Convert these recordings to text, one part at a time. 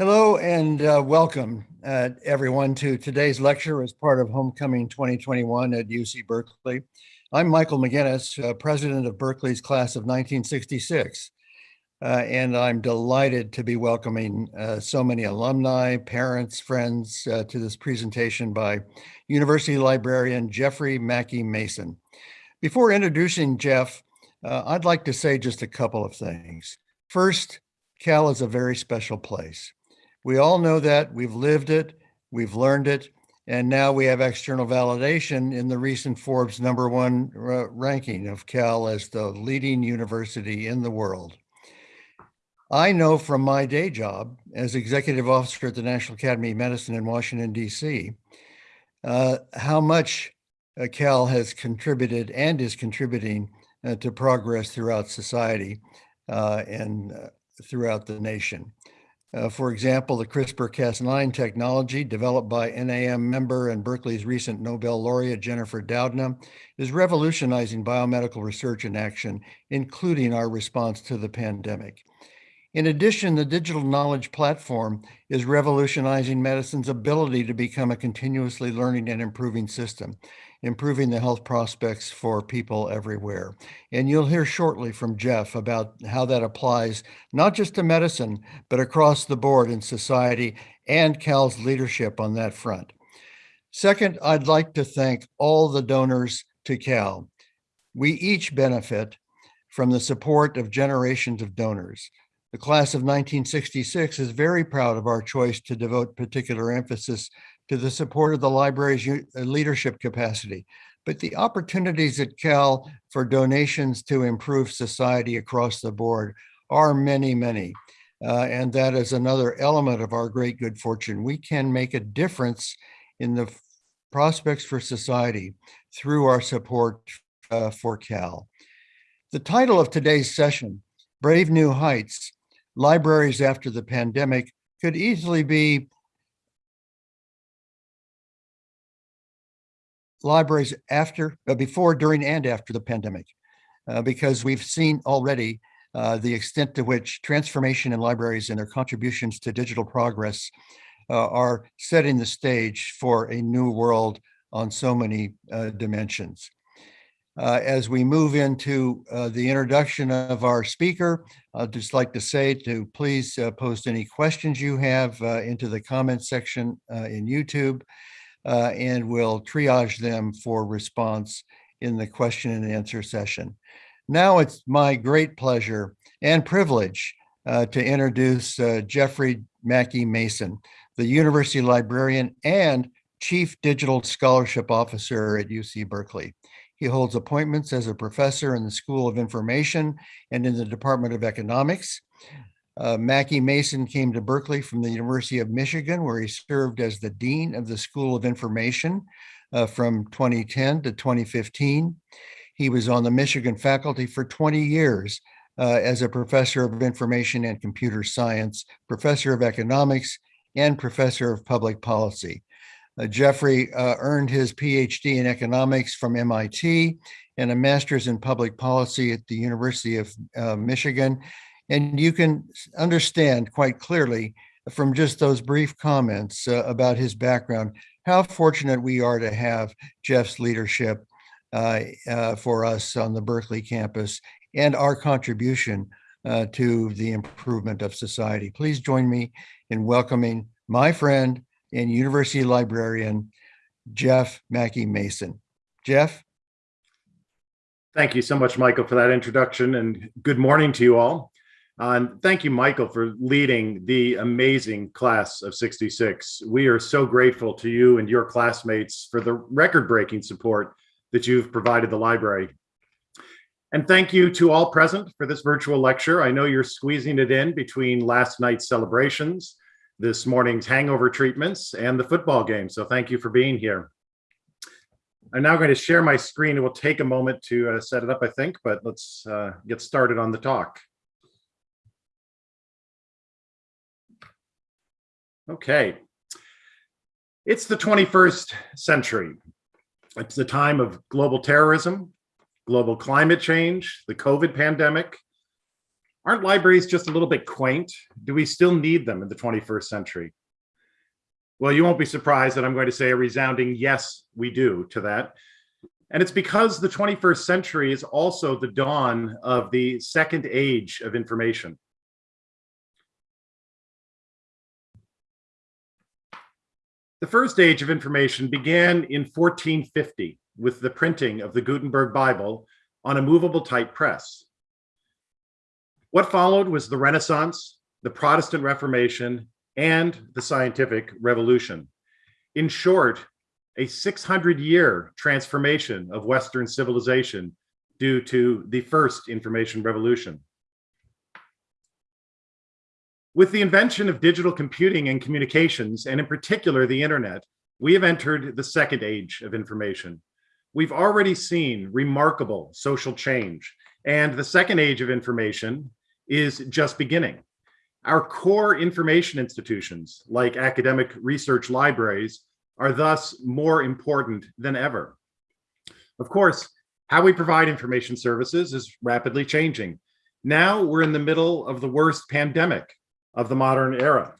Hello and uh, welcome uh, everyone to today's lecture as part of Homecoming 2021 at UC Berkeley. I'm Michael McGinnis, uh, president of Berkeley's class of 1966. Uh, and I'm delighted to be welcoming uh, so many alumni, parents, friends uh, to this presentation by University librarian Jeffrey MacKie-Mason. Before introducing Jeff, I'd like to say just a couple of things. First, Cal is a very special place. We all know that, we've lived it, we've learned it, and now we have external validation in the recent Forbes number one ranking of Cal as the leading university in the world. I know from my day job as executive officer at the National Academy of Medicine in Washington, D.C., uh, how much uh, Cal has contributed and is contributing uh, to progress throughout society uh, and uh, throughout the nation. Uh, for example, the CRISPR-Cas9 technology developed by NAM member and Berkeley's recent Nobel laureate Jennifer Doudna is revolutionizing biomedical research and action, including our response to the pandemic. In addition, the digital knowledge platform is revolutionizing medicine's ability to become a continuously learning and improving system, improving the health prospects for people everywhere. And you'll hear shortly from Jeff about how that applies not just to medicine, but across the board in society and Cal's leadership on that front. Second, I'd like to thank all the donors to Cal. We each benefit from the support of generations of donors. The class of 1966 is very proud of our choice to devote particular emphasis to the support of the library's uh, leadership capacity, but the opportunities at Cal for donations to improve society across the board are many, many. Uh, and that is another element of our great good fortune. We can make a difference in the prospects for society through our support uh, for Cal. The title of today's session, Brave New Heights, libraries after the pandemic could easily be libraries after, uh, before, during, and after the pandemic, uh, because we've seen already uh, the extent to which transformation in libraries and their contributions to digital progress uh, are setting the stage for a new world on so many uh, dimensions. Uh, as we move into the introduction of our speaker, I'd just like to say to please post any questions you have into the comment section in YouTube, uh, and we'll triage them for response in the question and answer session. Now it's my great pleasure and privilege to introduce Jeffrey MacKie-Mason, the University Librarian and Chief Digital Scholarship Officer at UC Berkeley. He holds appointments as a professor in the School of Information and in the Department of Economics. Uh, MacKie-Mason came to Berkeley from the University of Michigan, where he served as the Dean of the School of Information uh, from 2010 to 2015. He was on the Michigan faculty for 20 years uh, as a professor of information and computer science, professor of economics, and professor of public policy. Uh, Jeffrey uh, earned his PhD in economics from MIT and a master's in public policy at the University of uh, Michigan. And you can understand quite clearly from just those brief comments uh, about his background, how fortunate we are to have Jeff's leadership uh, uh, for us on the Berkeley campus and our contribution to the improvement of society. Please join me in welcoming my friend, and University Librarian Jeff MacKie-Mason. Jeff? Thank you so much, Michael, for that introduction and good morning to you all. And thank you, Michael, for leading the amazing class of 66. We are so grateful to you and your classmates for the record-breaking support that you've provided the library. And thank you to all present for this virtual lecture. I know you're squeezing it in between last night's celebrations this morning's hangover treatments and the football game. So thank you for being here. I'm now going to share my screen. It will take a moment to uh, set it up, I think, but let's uh, get started on the talk. Okay. It's the 21st century. It's the time of global terrorism, global climate change, the COVID pandemic, Aren't libraries just a little bit quaint? Do we still need them in the 21st century? Well, you won't be surprised that I'm going to say a resounding yes, we do to that. And it's because the 21st century is also the dawn of the second age of information. The first age of information began in 1450 with the printing of the Gutenberg Bible on a movable type press. What followed was the Renaissance, the Protestant Reformation, and the scientific revolution. In short, a 600 year transformation of Western civilization due to the first information revolution. With the invention of digital computing and communications, and in particular the internet, we have entered the second age of information. We've already seen remarkable social change, and the second age of information is just beginning. Our core information institutions, like academic research libraries, are thus more important than ever. Of course, how we provide information services is rapidly changing. Now we're in the middle of the worst pandemic of the modern era.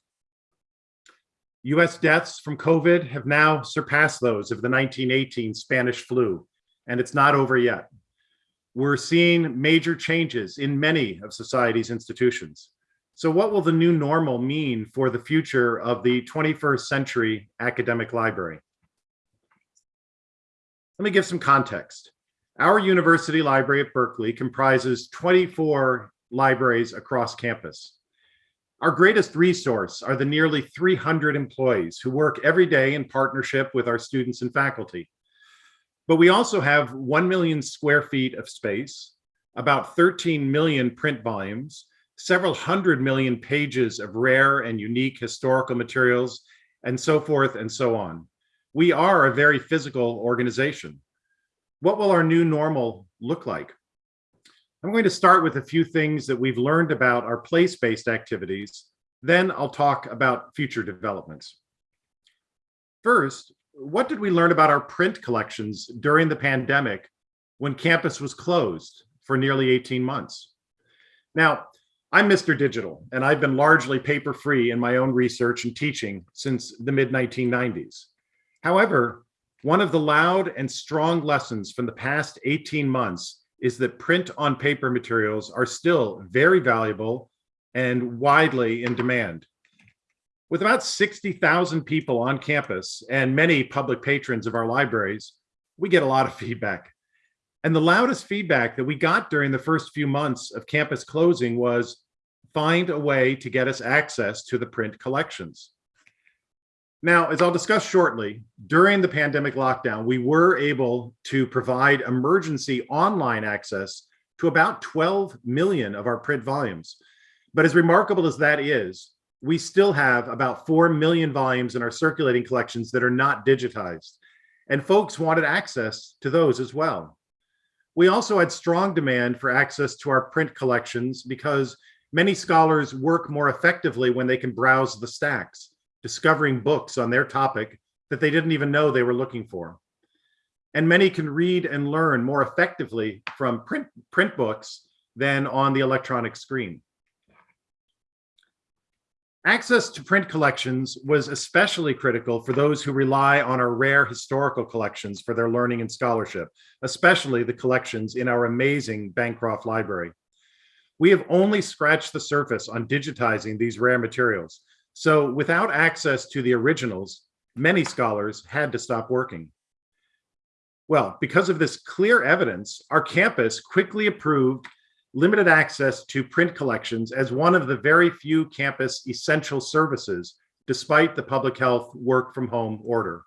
US deaths from COVID have now surpassed those of the 1918 Spanish flu, and it's not over yet. We're seeing major changes in many of society's institutions. So what will the new normal mean for the future of the 21st century academic library? Let me give some context. Our university library at Berkeley comprises 24 libraries across campus. Our greatest resource are the nearly 300 employees who work every day in partnership with our students and faculty. But we also have 1 million square feet of space, about 13 million print volumes, several hundred million pages of rare and unique historical materials, and so forth and so on. We are a very physical organization. What will our new normal look like? I'm going to start with a few things that we've learned about our place-based activities. Then I'll talk about future developments. First, what did we learn about our print collections during the pandemic when campus was closed for nearly 18 months? Now, I'm Mr. Digital, and I've been largely paper-free in my own research and teaching since the mid-1990s. However, one of the loud and strong lessons from the past 18 months is that print on paper materials are still very valuable and widely in demand. With about 60,000 people on campus and many public patrons of our libraries, we get a lot of feedback. And the loudest feedback that we got during the first few months of campus closing was find a way to get us access to the print collections. Now, as I'll discuss shortly, during the pandemic lockdown, we were able to provide emergency online access to about 12 million of our print volumes. But as remarkable as that is, we still have about 4 million volumes in our circulating collections that are not digitized. And folks wanted access to those as well. We also had strong demand for access to our print collections because many scholars work more effectively when they can browse the stacks discovering books on their topic that they didn't even know they were looking for. And many can read and learn more effectively from print, print books than on the electronic screen. Access to print collections was especially critical for those who rely on our rare historical collections for their learning and scholarship, especially the collections in our amazing Bancroft Library. We have only scratched the surface on digitizing these rare materials, so without access to the originals, many scholars had to stop working. Well, because of this clear evidence, our campus quickly approved limited access to print collections as one of the very few campus essential services, despite the public health work from home order.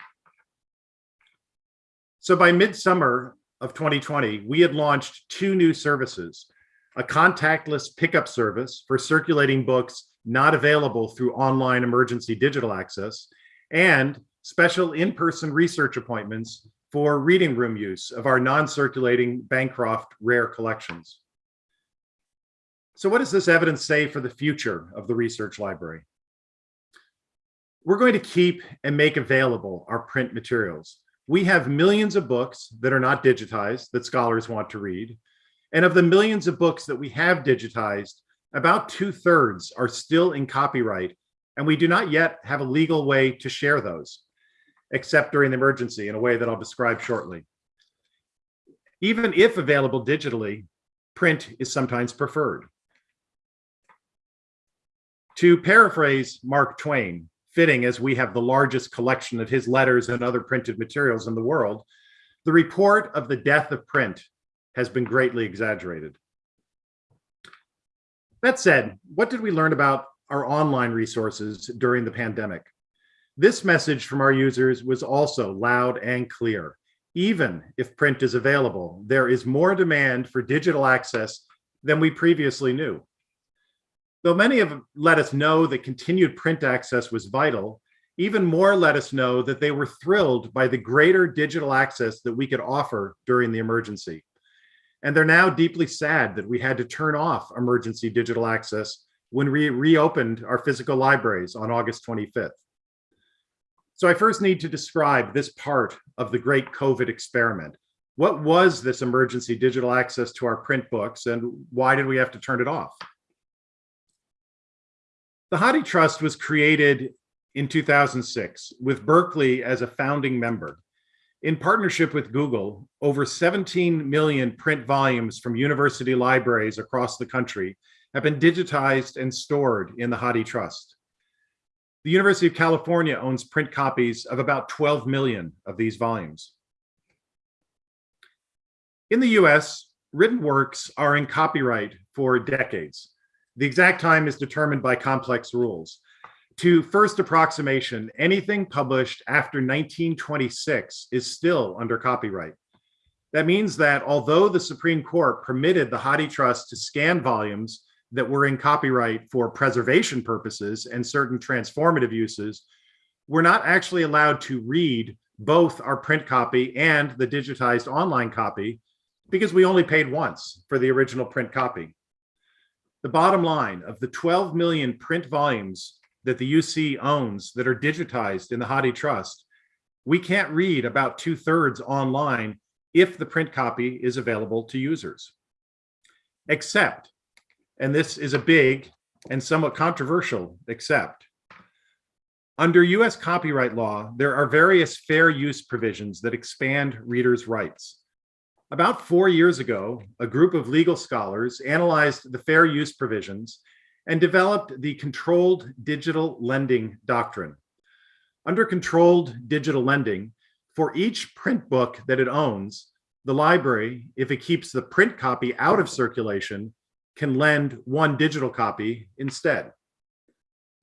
So by midsummer of 2020, we had launched two new services, a contactless pickup service for circulating books not available through online emergency digital access, and special in-person research appointments for reading room use of our non-circulating Bancroft rare collections. So what does this evidence say for the future of the research library? We're going to keep and make available our print materials. We have millions of books that are not digitized that scholars want to read. And of the millions of books that we have digitized, About two thirds are still in copyright, and we do not yet have a legal way to share those, except during the emergency in a way that I'll describe shortly. Even if available digitally, print is sometimes preferred. To paraphrase Mark Twain, fitting as we have the largest collection of his letters and other printed materials in the world, the report of the death of print has been greatly exaggerated. That said, what did we learn about our online resources during the pandemic? This message from our users was also loud and clear. Even if print is available, there is more demand for digital access than we previously knew. Though many have let us know that continued print access was vital, even more let us know that they were thrilled by the greater digital access that we could offer during the emergency. And they're now deeply sad that we had to turn off emergency digital access when we reopened our physical libraries on August 25th. So I first need to describe this part of the great COVID experiment. What was this emergency digital access to our print books and why did we have to turn it off? The Hathi Trust was created in 2006 with Berkeley as a founding member. In partnership with Google, over 17 million print volumes from university libraries across the country have been digitized and stored in the Hathi Trust. The University of California owns print copies of about 12 million of these volumes. In the US, written works are in copyright for decades. The exact time is determined by complex rules. To first approximation, anything published after 1926 is still under copyright. That means that although the Supreme Court permitted the Hathi Trust to scan volumes that were in copyright for preservation purposes and certain transformative uses, we're not actually allowed to read both our print copy and the digitized online copy because we only paid once for the original print copy. The bottom line of the 12 million print volumes that the UC owns that are digitized in the Hathi Trust, we can't read about two thirds online if the print copy is available to users. Except, and this is a big and somewhat controversial except, under US copyright law, there are various fair use provisions that expand readers' rights. About four years ago, a group of legal scholars analyzed the fair use provisions and developed the controlled digital lending doctrine. Under controlled digital lending, for each print book that it owns, the library, if it keeps the print copy out of circulation, can lend one digital copy instead.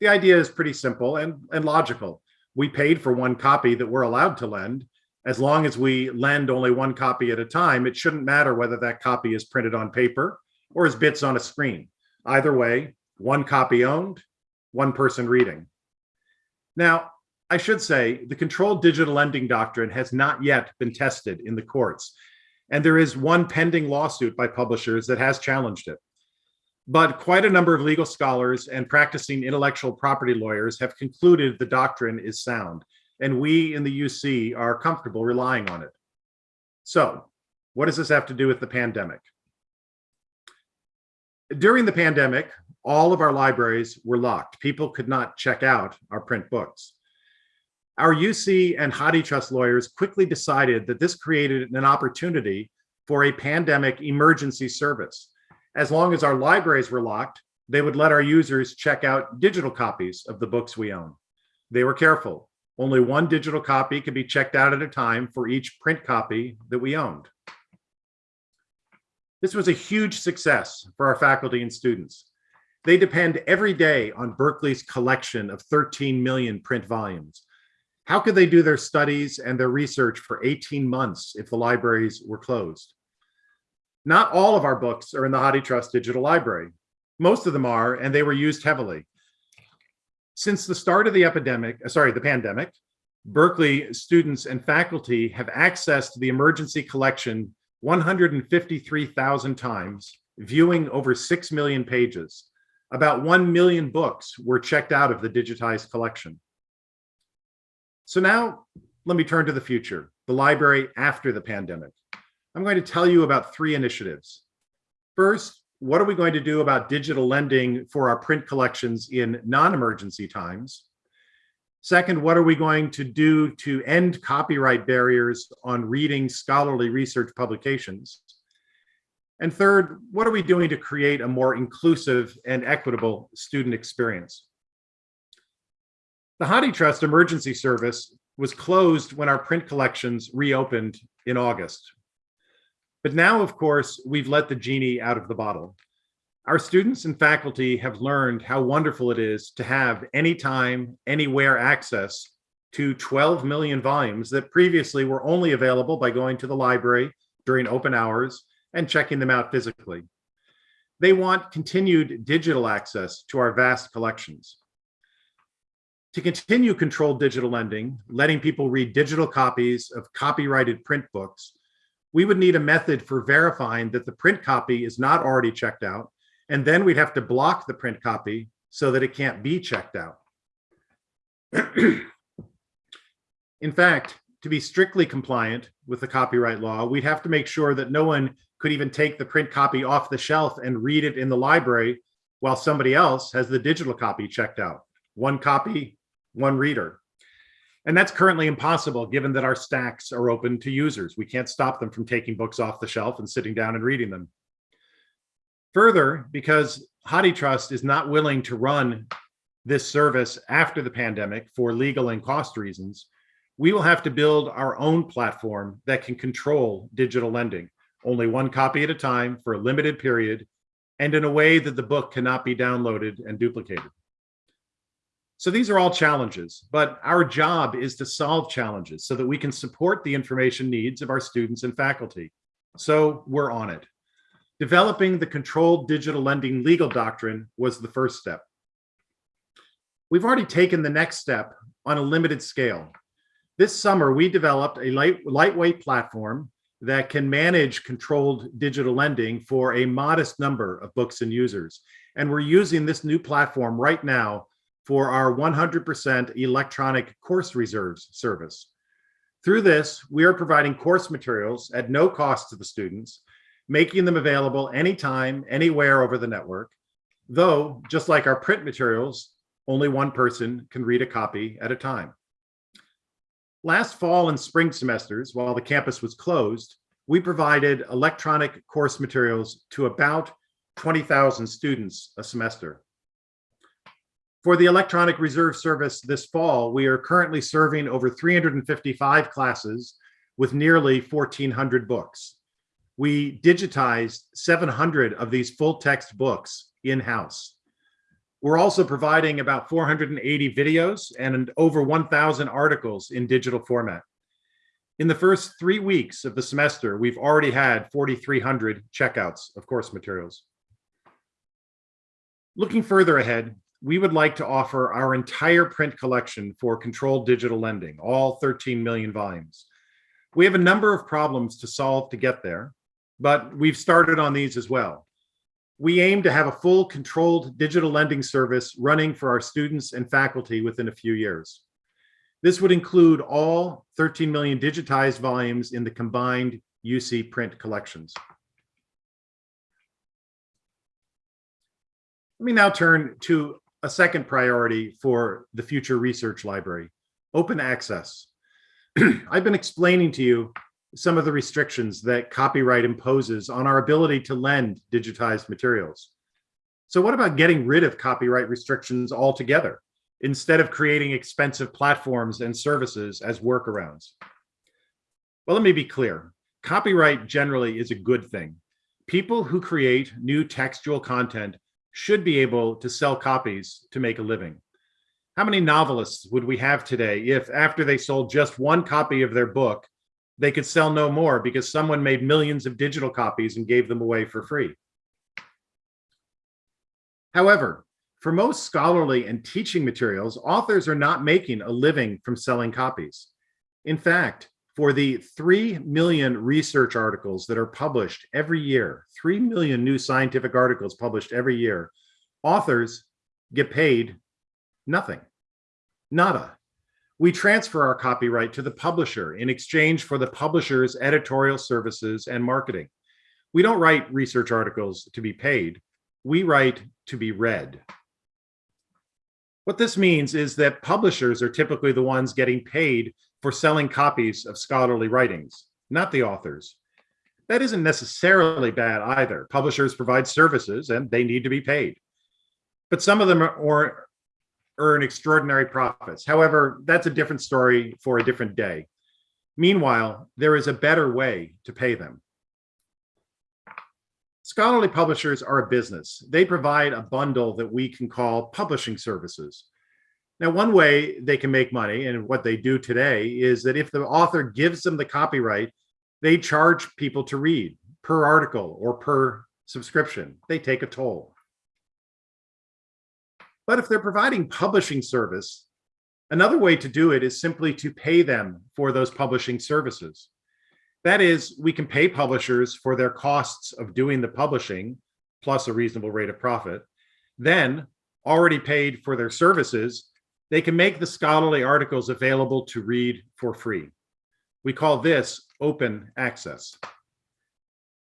The idea is pretty simple and, and logical. We paid for one copy that we're allowed to lend. As long as we lend only one copy at a time, it shouldn't matter whether that copy is printed on paper or as bits on a screen. Either way, one copy owned, one person reading. Now, I should say the controlled digital lending doctrine has not yet been tested in the courts, and there is one pending lawsuit by publishers that has challenged it. But quite a number of legal scholars and practicing intellectual property lawyers have concluded the doctrine is sound, and we in the UC are comfortable relying on it. So what does this have to do with the pandemic? During the pandemic, all of our libraries were locked. People could not check out our print books. Our UC and Hathi Trust lawyers quickly decided that this created an opportunity for a pandemic emergency service. As long as our libraries were locked, they would let our users check out digital copies of the books we own. They were careful. Only one digital copy could be checked out at a time for each print copy that we owned. This was a huge success for our faculty and students. They depend every day on Berkeley's collection of 13 million print volumes. How could they do their studies and their research for 18 months if the libraries were closed? Not all of our books are in the HathiTrust Digital Library. Most of them are, and they were used heavily. Since the start of the epidemic, uh, sorry, the pandemic, Berkeley students and faculty have accessed the emergency collection 153,000 times, viewing over 6 million pages. About 1 million books were checked out of the digitized collection. So now let me turn to the future, the library after the pandemic. I'm going to tell you about three initiatives. First, what are we going to do about digital lending for our print collections in non-emergency times? Second, what are we going to do to end copyright barriers on reading scholarly research publications? And third, what are we doing to create a more inclusive and equitable student experience? The HathiTrust Emergency Service was closed when our print collections reopened in August. But now, of course, we've let the genie out of the bottle. Our students and faculty have learned how wonderful it is to have anytime, anywhere access to 12 million volumes that previously were only available by going to the library during open hours and checking them out physically. They want continued digital access to our vast collections. To continue controlled digital lending, letting people read digital copies of copyrighted print books, we would need a method for verifying that the print copy is not already checked out, and then we'd have to block the print copy so that it can't be checked out. In fact, to be strictly compliant with the copyright law, we'd have to make sure that no one could even take the print copy off the shelf and read it in the library while somebody else has the digital copy checked out. One copy, one reader. And that's currently impossible given that our stacks are open to users. We can't stop them from taking books off the shelf and sitting down and reading them. Further, because HathiTrust is not willing to run this service after the pandemic for legal and cost reasons, we will have to build our own platform that can control digital lending, only one copy at a time for a limited period, and in a way that the book cannot be downloaded and duplicated. So these are all challenges, but our job is to solve challenges so that we can support the information needs of our students and faculty. So we're on it. Developing the controlled digital lending legal doctrine was the first step. We've already taken the next step on a limited scale. This summer, we developed a light, lightweight platform that can manage controlled digital lending for a modest number of books and users. And we're using this new platform right now for our 100% electronic course reserves service. Through this, we are providing course materials at no cost to the students, making them available anytime, anywhere over the network, though, just like our print materials, only one person can read a copy at a time. Last fall and spring semesters, while the campus was closed, we provided electronic course materials to about 20,000 students a semester. For the electronic reserve service this fall, we are currently serving over 355 classes with nearly 1,400 books. We digitized 700 of these full text books in-house. We're also providing about 480 videos and over 1,000 articles in digital format. In the first three weeks of the semester, we've already had 4,300 checkouts of course materials. Looking further ahead, we would like to offer our entire print collection for controlled digital lending, all 13 million volumes. We have a number of problems to solve to get there, but we've started on these as well. We aim to have a full controlled digital lending service running for our students and faculty within a few years. This would include all 13 million digitized volumes in the combined UC print collections. Let me now turn to a second priority for the future research library, open access. I've been explaining to you some of the restrictions that copyright imposes on our ability to lend digitized materials. So what about getting rid of copyright restrictions altogether instead of creating expensive platforms and services as workarounds? Well, let me be clear. Copyright generally is a good thing. People who create new textual content should be able to sell copies to make a living. How many novelists would we have today if after they sold just one copy of their book, they could sell no more because someone made millions of digital copies and gave them away for free? However, for most scholarly and teaching materials, authors are not making a living from selling copies. In fact, for the 3 million research articles that are published every year, 3 million new scientific articles published every year, authors get paid nothing, nada. We transfer our copyright to the publisher in exchange for the publisher's editorial services and marketing. We don't write research articles to be paid. We write to be read. What this means is that publishers are typically the ones getting paid for selling copies of scholarly writings, not the authors. That isn't necessarily bad either. Publishers provide services and they need to be paid. But some of them are, earn extraordinary profits. However, that's a different story for a different day. Meanwhile, there is a better way to pay them. Scholarly publishers are a business. They provide a bundle that we can call publishing services. Now, one way they can make money and what they do today is that if the author gives them the copyright, they charge people to read per article or per subscription. They take a toll. But if they're providing publishing service, another way to do it is simply to pay them for those publishing services. That is, we can pay publishers for their costs of doing the publishing, plus a reasonable rate of profit. Then, already paid for their services, they can make the scholarly articles available to read for free. We call this open access.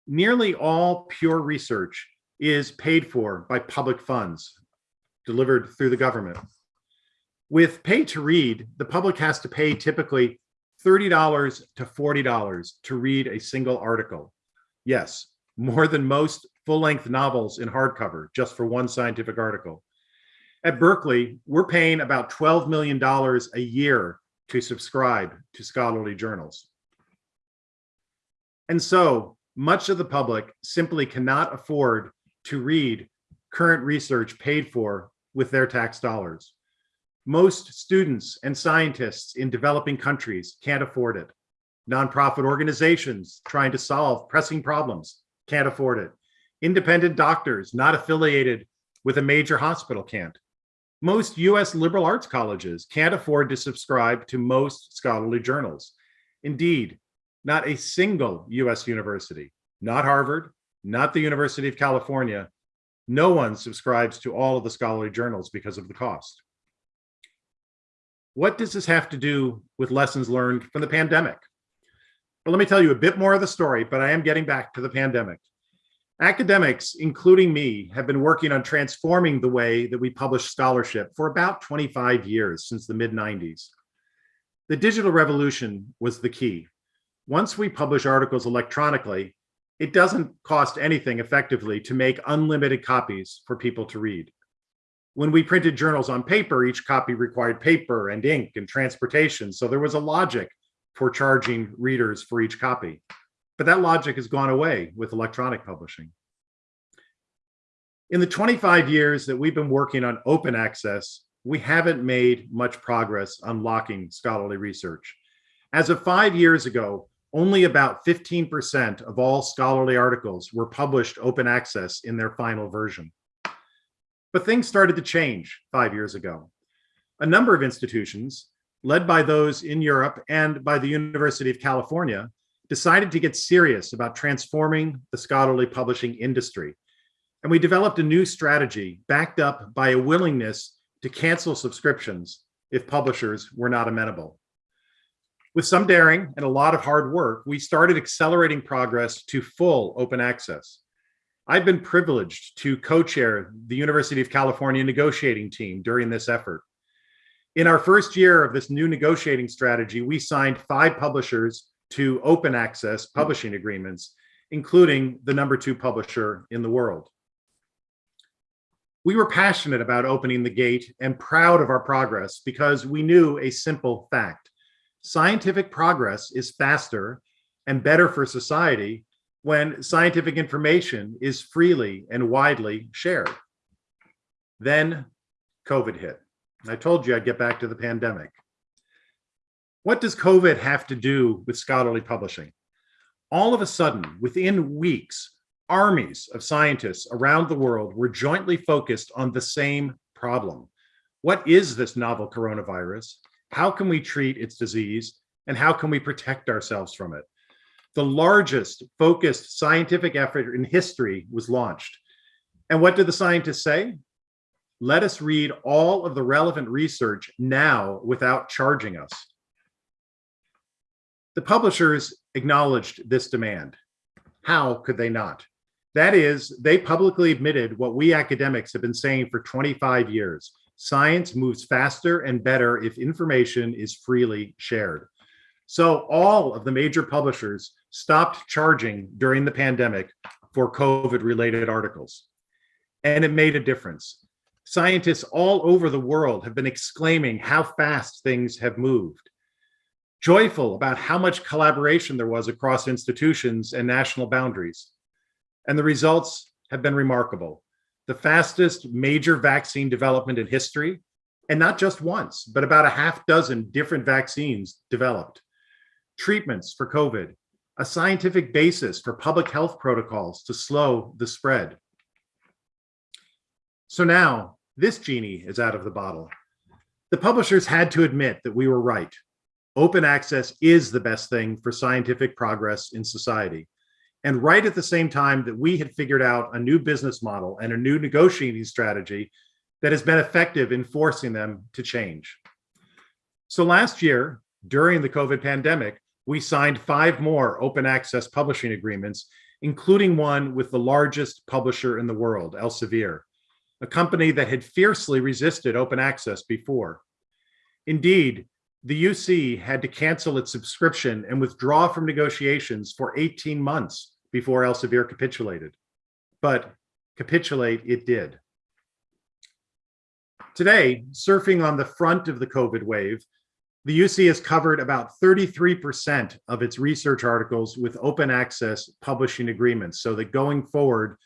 Nearly all pure research is paid for by public funds delivered through the government. With pay to read, the public has to pay typically $30 to $40 to read a single article. Yes, more than most full-length novels in hardcover just for one scientific article. At Berkeley, we're paying about $12 million a year to subscribe to scholarly journals. And so much of the public simply cannot afford to read current research paid for with their tax dollars. Most students and scientists in developing countries can't afford it. Nonprofit organizations trying to solve pressing problems can't afford it. Independent doctors not affiliated with a major hospital can't. Most US liberal arts colleges can't afford to subscribe to most scholarly journals. Indeed, not a single US university, not Harvard, not the University of California, no one subscribes to all of the scholarly journals because of the cost. What does this have to do with lessons learned from the pandemic? Well, let me tell you a bit more of the story, but I am getting back to the pandemic. Academics, including me, have been working on transforming the way that we publish scholarship for about 25 years since the mid 90s. The digital revolution was the key. Once we publish articles electronically, it doesn't cost anything effectively to make unlimited copies for people to read. When we printed journals on paper, each copy required paper and ink and transportation. So there was a logic for charging readers for each copy. But that logic has gone away with electronic publishing. In the 25 years that we've been working on open access, we haven't made much progress unlocking scholarly research. As of five years ago, only about 15% of all scholarly articles were published open access in their final version. But things started to change five years ago. A number of institutions, led by those in Europe and by the University of California, decided to get serious about transforming the scholarly publishing industry. And we developed a new strategy backed up by a willingness to cancel subscriptions if publishers were not amenable. With some daring and a lot of hard work, we started accelerating progress to full open access. I've been privileged to co-chair the University of California negotiating team during this effort. In our first year of this new negotiating strategy, we signed five publishers to open access publishing agreements, including the number two publisher in the world. We were passionate about opening the gate and proud of our progress because we knew a simple fact scientific progress is faster and better for society when scientific information is freely and widely shared. Then COVID hit. I told you I'd get back to the pandemic. What does COVID have to do with scholarly publishing? All of a sudden, within weeks, armies of scientists around the world were jointly focused on the same problem. What is this novel coronavirus? How can we treat its disease? And how can we protect ourselves from it? The largest focused scientific effort in history was launched. And what did the scientists say? Let us read all of the relevant research now without charging us. The publishers acknowledged this demand. How could they not? That is, they publicly admitted what we academics have been saying for 25 years. Science moves faster and better if information is freely shared. So all of the major publishers stopped charging during the pandemic for COVID related articles. And it made a difference. Scientists all over the world have been exclaiming how fast things have moved. Joyful about how much collaboration there was across institutions and national boundaries. And the results have been remarkable. The fastest major vaccine development in history, and not just once, but about a half dozen different vaccines developed. Treatments for COVID, a scientific basis for public health protocols to slow the spread. So now this genie is out of the bottle. The publishers had to admit that we were right. Open access is the best thing for scientific progress in society. And right at the same time that we had figured out a new business model and a new negotiating strategy that has been effective in forcing them to change. So last year, during the COVID pandemic, we signed five more open access publishing agreements, including one with the largest publisher in the world, Elsevier, a company that had fiercely resisted open access before. Indeed, the UC had to cancel its subscription and withdraw from negotiations for 18 months before Elsevier capitulated. But capitulate it did. Today, surfing on the front of the COVID wave, the UC has covered about 33% of its research articles with open access publishing agreements, so that going forward,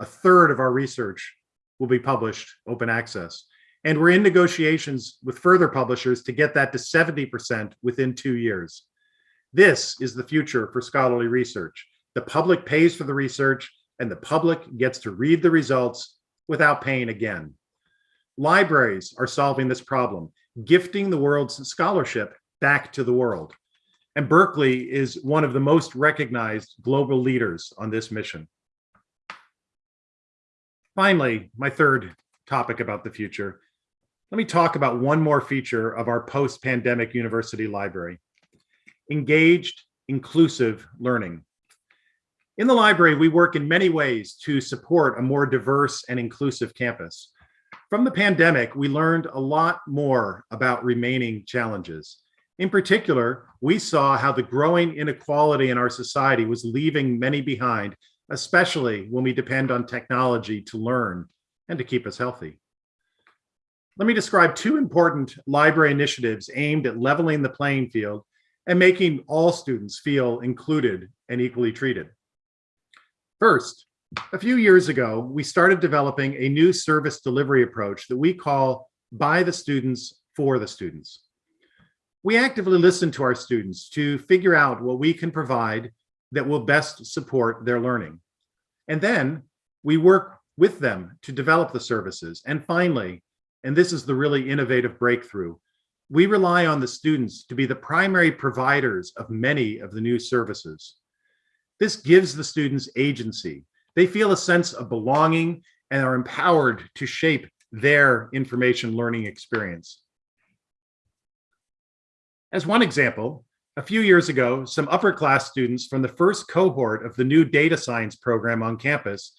a third of our research will be published open access. And we're in negotiations with further publishers to get that to 70% within two years. This is the future for scholarly research. The public pays for the research and the public gets to read the results without paying again. Libraries are solving this problem, gifting the world's scholarship back to the world. And Berkeley is one of the most recognized global leaders on this mission. Finally, my third topic about the future. Let me talk about one more feature of our post-pandemic university library. Engaged, inclusive learning. In the library, we work in many ways to support a more diverse and inclusive campus. From the pandemic, we learned a lot more about remaining challenges. In particular, we saw how the growing inequality in our society was leaving many behind especially when we depend on technology to learn and to keep us healthy. Let me describe two important library initiatives aimed at leveling the playing field and making all students feel included and equally treated. First, a few years ago, we started developing a new service delivery approach that we call by the students for the students. We actively listen to our students to figure out what we can provide that will best support their learning. And then we work with them to develop the services. And finally, and this is the really innovative breakthrough, we rely on the students to be the primary providers of many of the new services. This gives the students agency. They feel a sense of belonging and are empowered to shape their information learning experience. As one example, a few years ago, some upperclass students from the first cohort of the new data science program on campus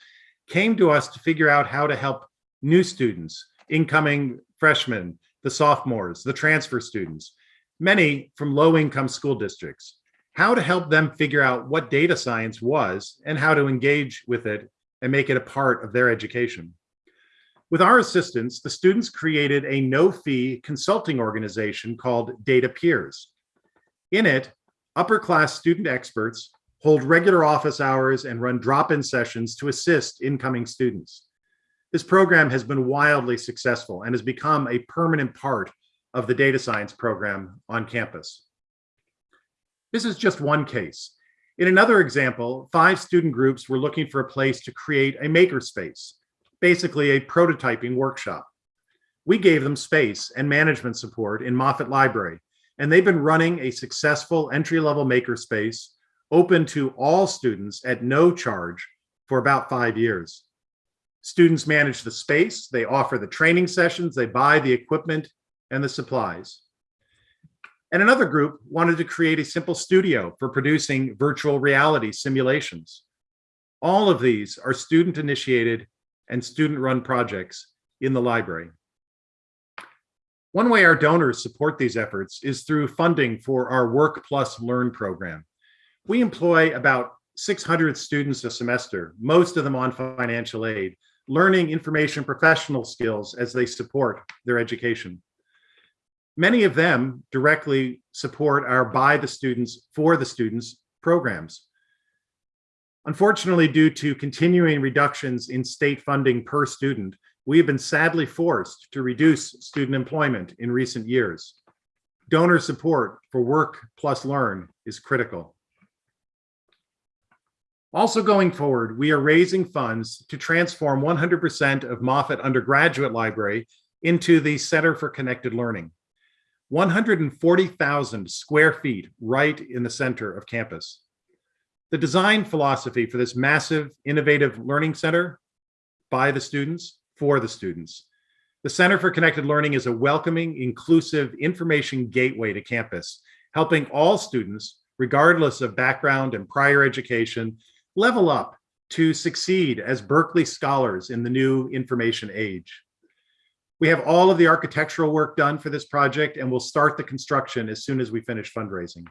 came to us to figure out how to help new students, incoming freshmen, the sophomores, the transfer students, many from low income school districts, how to help them figure out what data science was and how to engage with it and make it a part of their education. With our assistance, the students created a no fee consulting organization called Data Peers in it, upper class student experts hold regular office hours and run drop-in sessions to assist incoming students. This program has been wildly successful and has become a permanent part of the data science program on campus. This is just one case. In another example, five student groups were looking for a place to create a makerspace, basically a prototyping workshop. We gave them space and management support in Moffitt Library and they've been running a successful entry-level makerspace open to all students at no charge for about five years. Students manage the space, they offer the training sessions, they buy the equipment and the supplies. And another group wanted to create a simple studio for producing virtual reality simulations. All of these are student initiated and student run projects in the library. One way our donors support these efforts is through funding for our Work Plus Learn program. We employ about 600 students a semester, most of them on financial aid, learning information professional skills as they support their education. Many of them directly support our by the students, for the students programs. Unfortunately, due to continuing reductions in state funding per student, we have been sadly forced to reduce student employment in recent years. Donor support for Work Plus Learn is critical. Also going forward, we are raising funds to transform 100% of Moffitt Undergraduate Library into the Center for Connected Learning. 140,000 square feet right in the center of campus. The design philosophy for this massive, innovative learning center by the students, for the students. The Center for Connected Learning is a welcoming, inclusive information gateway to campus, helping all students, regardless of background and prior education, level up to succeed as Berkeley scholars in the new information age. We have all of the architectural work done for this project and we'll start the construction as soon as we finish fundraising.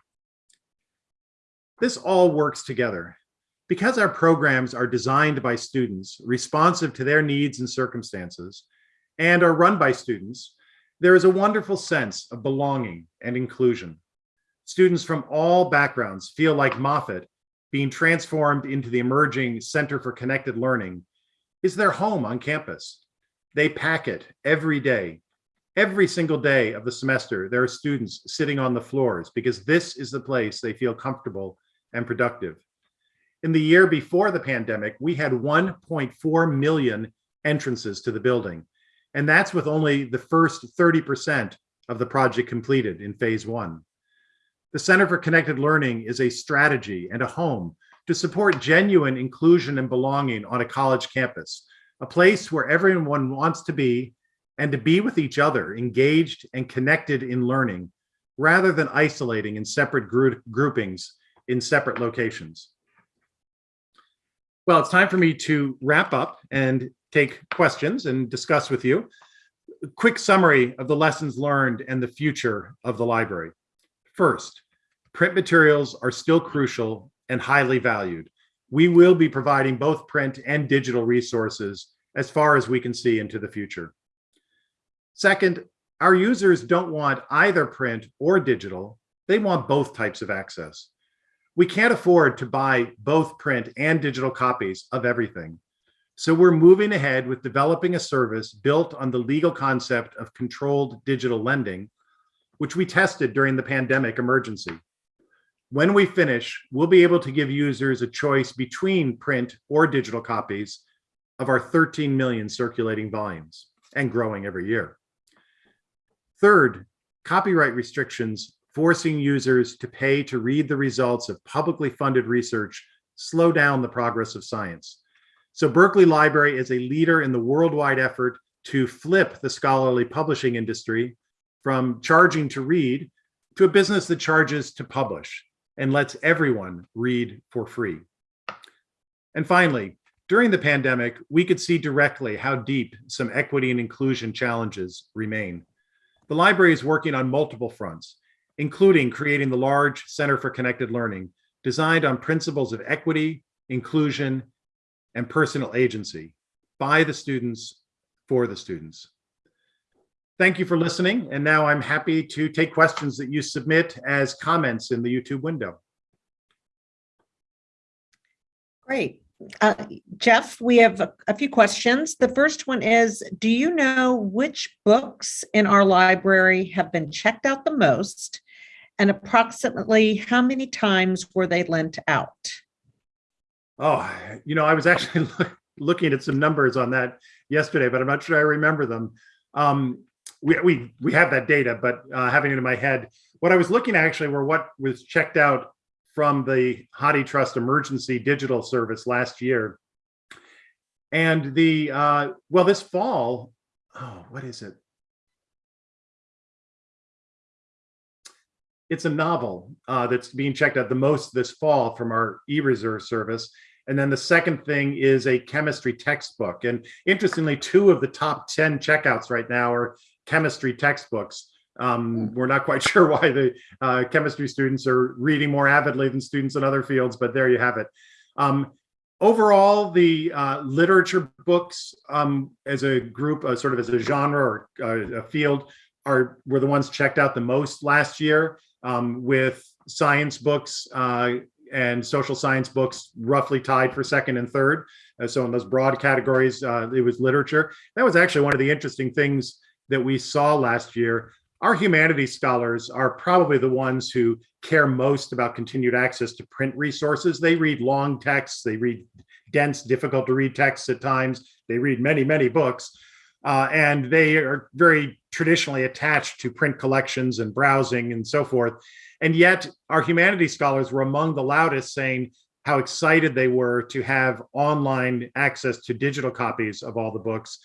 This all works together. Because our programs are designed by students, responsive to their needs and circumstances, and are run by students, there is a wonderful sense of belonging and inclusion. Students from all backgrounds feel like Moffitt being transformed into the emerging Center for Connected Learning is their home on campus. They pack it every day. Every single day of the semester, there are students sitting on the floors because this is the place they feel comfortable and productive. In the year before the pandemic, we had 1.4 million entrances to the building. And that's with only the first 30% of the project completed in phase one. The Center for Connected Learning is a strategy and a home to support genuine inclusion and belonging on a college campus, a place where everyone wants to be and to be with each other, engaged and connected in learning, rather than isolating in separate group groupings in separate locations. Well, it's time for me to wrap up and take questions and discuss with you. A quick summary of the lessons learned and the future of the library. First, print materials are still crucial and highly valued. We will be providing both print and digital resources as far as we can see into the future. Second, our users don't want either print or digital. They want both types of access. We can't afford to buy both print and digital copies of everything. So we're moving ahead with developing a service built on the legal concept of controlled digital lending, which we tested during the pandemic emergency. When we finish, we'll be able to give users a choice between print or digital copies of our 13 million circulating volumes and growing every year. Third, copyright restrictions forcing users to pay to read the results of publicly funded research slow down the progress of science. So Berkeley Library is a leader in the worldwide effort to flip the scholarly publishing industry from charging to read to a business that charges to publish and lets everyone read for free. And finally, during the pandemic, we could see directly how deep some equity and inclusion challenges remain. The library is working on multiple fronts, including creating the large Center for Connected Learning, designed on principles of equity, inclusion, and personal agency by the students, for the students. Thank you for listening. And now I'm happy to take questions that you submit as comments in the YouTube window. Great. Uh, Jeff, we have a- a few questions. The first one is, do you know which books in our library have been checked out the most? And approximately how many times were they lent out? Oh, you know, I was actually look- looking at some numbers on that yesterday, but I'm not sure I remember them. Um, we, we, we have that data, but uh, having it in my head, what I was looking at actually were what was checked out from the HathiTrust emergency digital service last year. And the, uh, well, this fall, oh, what is it? It's a novel uh, that's being checked out the most this fall from our e-reserve service. And then the second thing is a chemistry textbook. And interestingly, two of the top 10 checkouts right now are chemistry textbooks. Um, we're not quite sure why the uh, chemistry students are reading more avidly than students in other fields, but there you have it. Um, overall, the uh, literature books um, as a group, uh, sort of as a genre or uh, a field, are were the ones checked out the most last year, um, with science books uh, and social science books roughly tied for second and third. Uh, so in those broad categories, uh, it was literature. That was actually one of the interesting things that we saw last year. Our humanities scholars are probably the ones who care most about continued access to print resources. They read long texts, they read dense, difficult to read texts at times. They read many, many books. Uh, and they are very traditionally attached to print collections and browsing and so forth. And yet our humanities scholars were among the loudest saying how excited they were to have online access to digital copies of all the books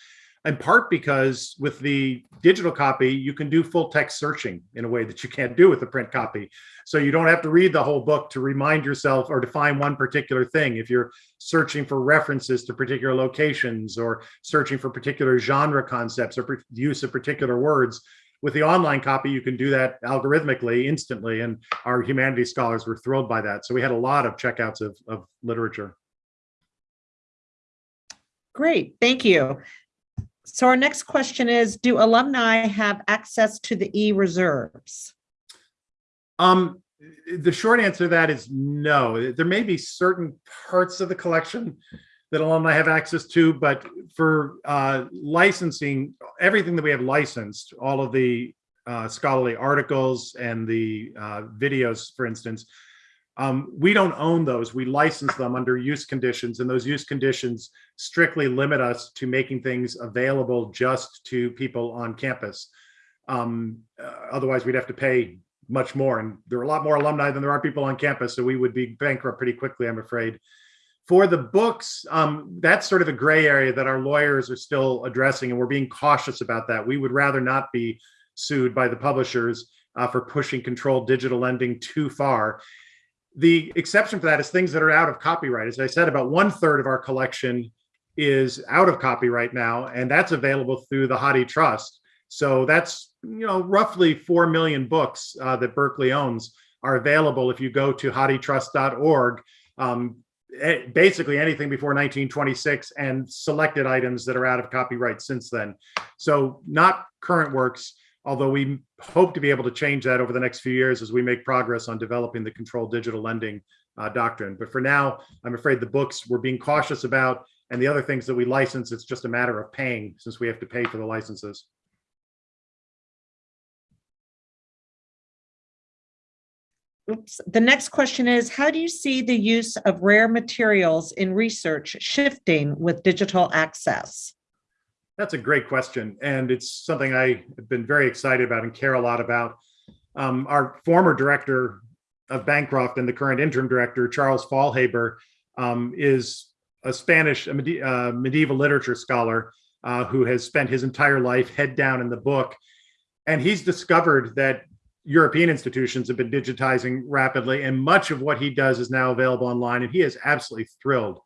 in part because with the digital copy, you can do full text searching in a way that you can't do with the print copy. So you don't have to read the whole book to remind yourself or to find one particular thing. If you're searching for references to particular locations or searching for particular genre concepts or use of particular words, with the online copy, you can do that algorithmically instantly. And our humanities scholars were thrilled by that. So we had a lot of checkouts of, of literature. Great, thank you. So our next question is, do alumni have access to the e-reserves? Um, the short answer to that is no. There may be certain parts of the collection that alumni have access to, but for uh, licensing, everything that we have licensed, all of the uh, scholarly articles and the uh, videos, for instance, um, we don't own those. We license them under use conditions, and those use conditions strictly limit us to making things available just to people on campus. Um, uh, otherwise, we'd have to pay much more, and there are a lot more alumni than there are people on campus, so we would be bankrupt pretty quickly, I'm afraid. For the books, um, that's sort of a gray area that our lawyers are still addressing, and we're being cautious about that. We would rather not be sued by the publishers uh, for pushing controlled digital lending too far the exception for that is things that are out of copyright. As I said, about one third of our collection is out of copyright now, and that's available through the HathiTrust. So that's you know roughly four million books uh, that Berkeley owns are available if you go to hathitrust.org. Um, basically anything before 1926 and selected items that are out of copyright since then. So not current works, although we hope to be able to change that over the next few years as we make progress on developing the controlled digital lending uh, doctrine. But for now, I'm afraid the books we're being cautious about and the other things that we license, it's just a matter of paying since we have to pay for the licenses. Oops. The next question is, how do you see the use of rare materials in research shifting with digital access? That's a great question. And it's something I have been very excited about and care a lot about. Um, our former director of Bancroft and the current interim director, Charles Faulhaber, um, is a Spanish uh, medieval literature scholar uh, who has spent his entire life head down in the book. And he's discovered that European institutions have been digitizing rapidly, and much of what he does is now available online, and he is absolutely thrilled.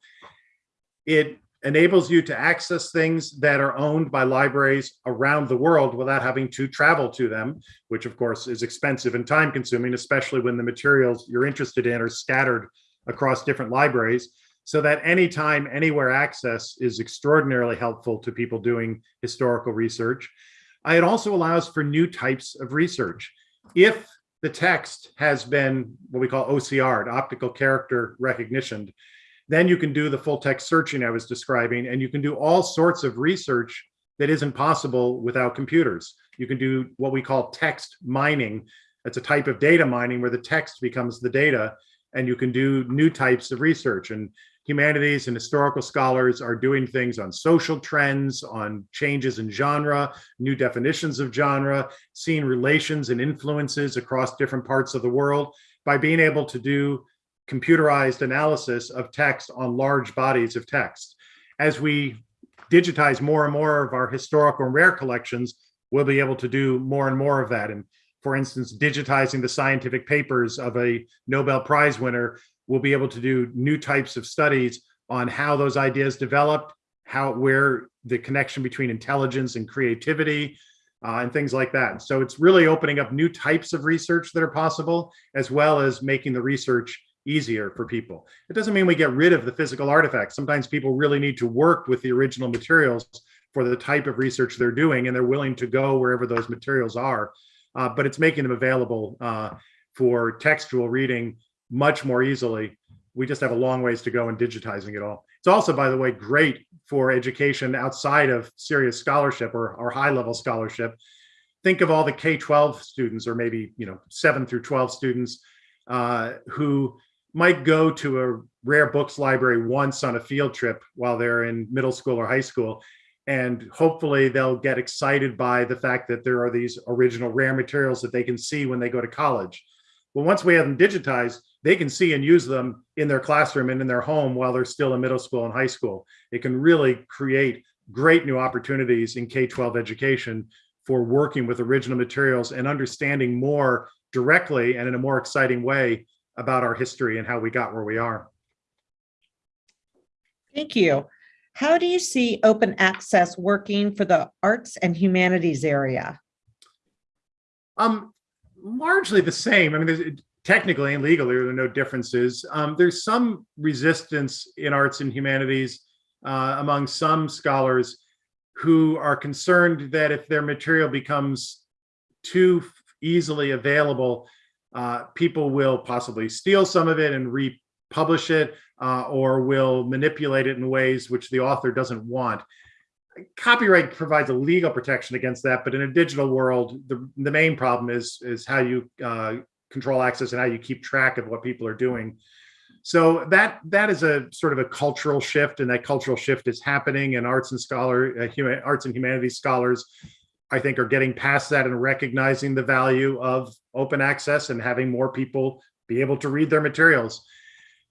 It enables you to access things that are owned by libraries around the world without having to travel to them, which of course is expensive and time consuming, especially when the materials you're interested in are scattered across different libraries. So that anytime, anywhere access is extraordinarily helpful to people doing historical research. Uh, it also allows for new types of research. If the text has been what we call OCR, optical character recognition, then you can do the full text searching I was describing, and you can do all sorts of research that isn't possible without computers. You can do what we call text mining. That's a type of data mining where the text becomes the data, and you can do new types of research. And humanities and historical scholars are doing things on social trends, on changes in genre, new definitions of genre, seeing relations and influences across different parts of the world by being able to do computerized analysis of text on large bodies of text. As we digitize more and more of our historical and rare collections, we'll be able to do more and more of that. And for instance, digitizing the scientific papers of a Nobel Prize winner we'll be able to do new types of studies on how those ideas developed, how, where the connection between intelligence and creativity, uh, and things like that. So it's really opening up new types of research that are possible, as well as making the research easier for people. It doesn't mean we get rid of the physical artifacts. Sometimes people really need to work with the original materials for the type of research they're doing, and they're willing to go wherever those materials are. Uh, but it's making them available uh, for textual reading much more easily. We just have a long ways to go in digitizing it all. It's also, by the way, great for education outside of serious scholarship or, or high level scholarship. Think of all the K-12 students or maybe, you know, seven through 12 students uh, who might go to a rare books library once on a field trip while they're in middle school or high school. And hopefully they'll get excited by the fact that there are these original rare materials that they can see when they go to college. Well, once we have them digitized, they can see and use them in their classroom and in their home while they're still in middle school and high school. It can really create great new opportunities in K-12 education for working with original materials and understanding more directly and in a more exciting way about our history and how we got where we are. Thank you. How do you see open access working for the arts and humanities area? Um, largely the same. I mean, technically and legally, there are no differences. Um, there's some resistance in arts and humanities uh, among some scholars who are concerned that if their material becomes too easily available, uh, people will possibly steal some of it and republish it uh, or will manipulate it in ways which the author doesn't want. Copyright provides a legal protection against that, but in a digital world, the, the main problem is, is how you uh, control access and how you keep track of what people are doing. So that that is a sort of a cultural shift, and that cultural shift is happening. And arts and scholar, uh, human, arts and humanities scholars, I think, are getting past that and recognizing the value of open access and having more people be able to read their materials.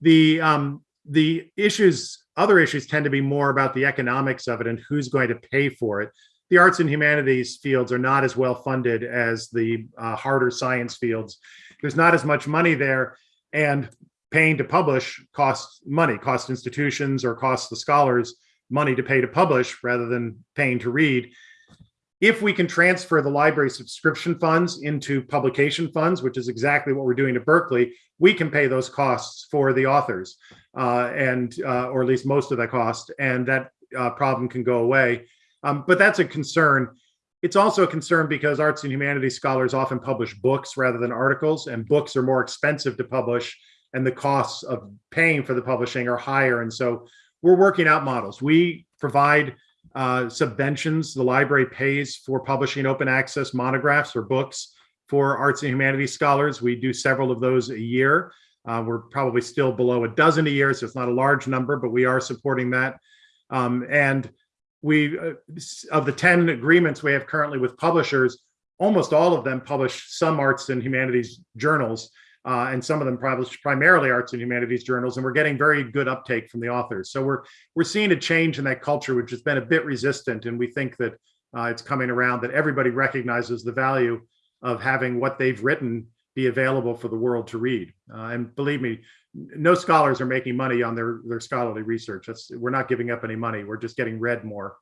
The um, the issues, other issues, tend to be more about the economics of it and who's going to pay for it. The arts and humanities fields are not as well funded as the uh, harder science fields. There's not as much money there, and paying to publish costs money, costs institutions or costs the scholars money to pay to publish rather than paying to read. If we can transfer the library subscription funds into publication funds, which is exactly what we're doing at Berkeley, we can pay those costs for the authors, uh, and uh, or at least most of that cost, and that uh, problem can go away. Um, but that's a concern. It's also a concern because arts and humanities scholars often publish books rather than articles, and books are more expensive to publish and the costs of paying for the publishing are higher. And so we're working out models. We provide uh, subventions. The library pays for publishing open access monographs or books for arts and humanities scholars. We do several of those a year. Uh, we're probably still below a dozen a year, so it's not a large number, but we are supporting that. Um, and we, uh, of the 10 agreements we have currently with publishers, almost all of them publish some arts and humanities journals uh, and some of them publish primarily arts and humanities journals, and we're getting very good uptake from the authors. So we're we're seeing a change in that culture, which has been a bit resistant, and we think that uh, it's coming around that everybody recognizes the value of having what they've written be available for the world to read. Uh, and believe me, no scholars are making money on their their scholarly research. That's we're not giving up any money. We're just getting read more.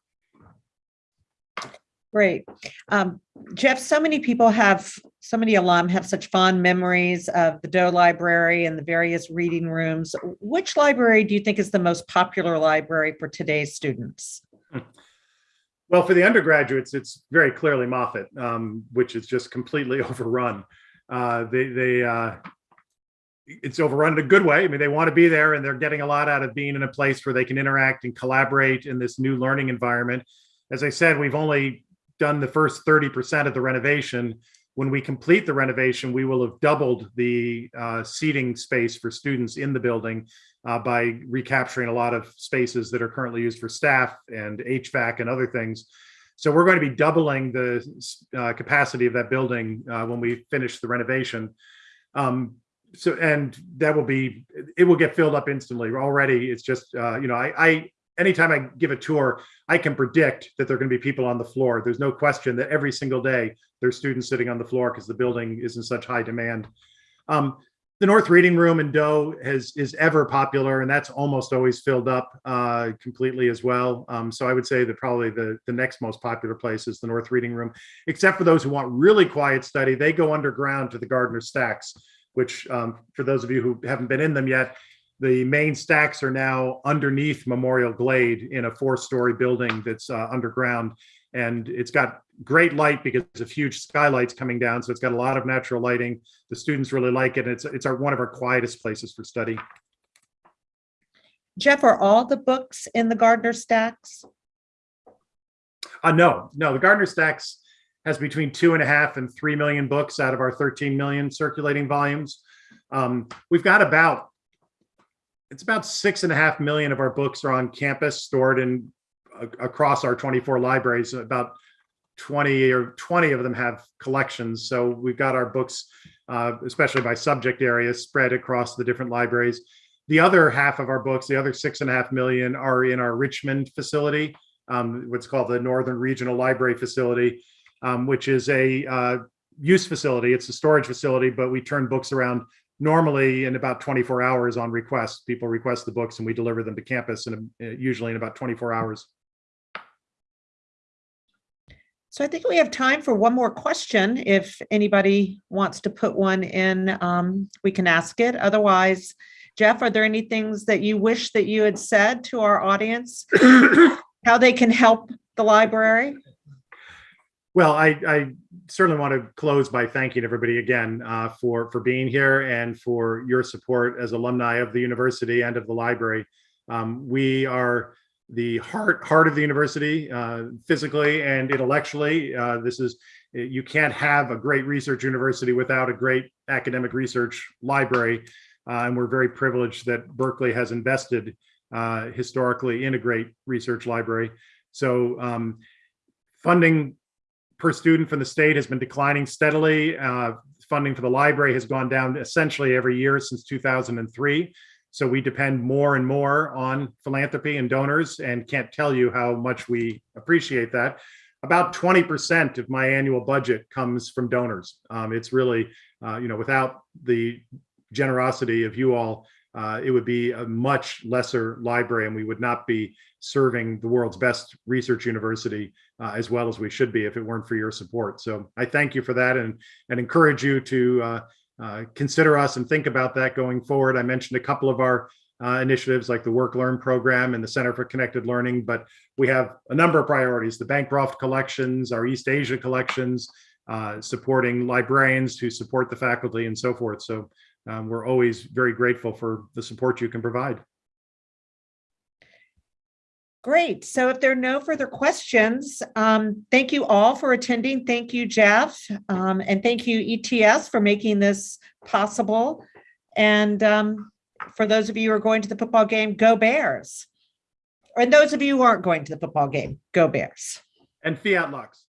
Great. Um, Jeff, so many people have, so many alum have such fond memories of the Doe Library and the various reading rooms. Which library do you think is the most popular library for today's students? Well, for the undergraduates, it's very clearly Moffitt, um, which is just completely overrun. Uh, they, they, uh, it's overrun in a good way. I mean, they want to be there and they're getting a lot out of being in a place where they can interact and collaborate in this new learning environment. As I said, we've only done the first 30% of the renovation. When we complete the renovation, we will have doubled the uh, seating space for students in the building uh, by recapturing a lot of spaces that are currently used for staff and HVAC and other things. So we're going to be doubling the uh, capacity of that building uh, when we finish the renovation. Um, so and that will be it will get filled up instantly already it's just uh you know i i anytime I give a tour, I can predict that there are going to be people on the floor. There's no question that every single day there's students sitting on the floor because the building is in such high demand. Um, the North Reading Room in Doe has is ever popular, and that's almost always filled up uh, completely as well. Um, so I would say that probably the the next most popular place is the North Reading Room, except for those who want really quiet study. They go underground to the Gardner Stacks, which um, for those of you who haven't been in them yet, the main stacks are now underneath Memorial Glade in a four-story building that's uh, underground, and it's got great light because of huge skylights coming down. So it's got a lot of natural lighting. The students really like it. It's it's our one of our quietest places for study. Jeff, are all the books in the Gardner stacks? Uh, no, no, the Gardner Stacks has between two and a half and three million books out of our 13 million circulating volumes. Um, we've got about it's about six and a half million of our books are on campus stored in across our 24 libraries. About 20 or 20 of them have collections. So we've got our books, uh, especially by subject area, spread across the different libraries. The other half of our books, the other six and a half million, are in our Richmond facility, um, what's called the Northern Regional Library Facility, um, which is a uh, use facility. It's a storage facility, but we turn books around normally in about 24 hours on request. People request the books and we deliver them to campus and usually in about 24 hours. So I think we have time for one more question. If anybody wants to put one in, um, we can ask it. Otherwise, Jeff, are there any things that you wish that you had said to our audience? How they can help the library? Well, I, I certainly want to close by thanking everybody again uh, for for being here and for your support as alumni of the university and of the library. Um, we are the heart heart of the university, uh, physically and intellectually. Uh, this is you can't have a great research university without a great academic research library, uh, and we're very privileged that Berkeley has invested uh, historically in a great research library. So um, funding per student from the state has been declining steadily. Uh, funding for the library has gone down essentially every year since 2003. So we depend more and more on philanthropy and donors and can't tell you how much we appreciate that. About 20% of my annual budget comes from donors. Um, it's really, uh, you know, without the generosity of you all, uh, it would be a much lesser library and we would not be serving the world's best research university uh, as well as we should be if it weren't for your support. So I thank you for that and, and encourage you to uh, uh, consider us and think about that going forward. I mentioned a couple of our uh, initiatives like the Work Learn program and the Center for Connected Learning, but we have a number of priorities, the Bancroft collections, our East Asia collections, uh, supporting librarians to support the faculty and so forth. So um, we're always very grateful for the support you can provide. Great. So if there are no further questions, um, thank you all for attending. Thank you, Jeff. Um, and thank you, ETS, for making this possible. And um, for those of you who are going to the football game, go Bears. And those of you who aren't going to the football game, go Bears. And Fiat Lux.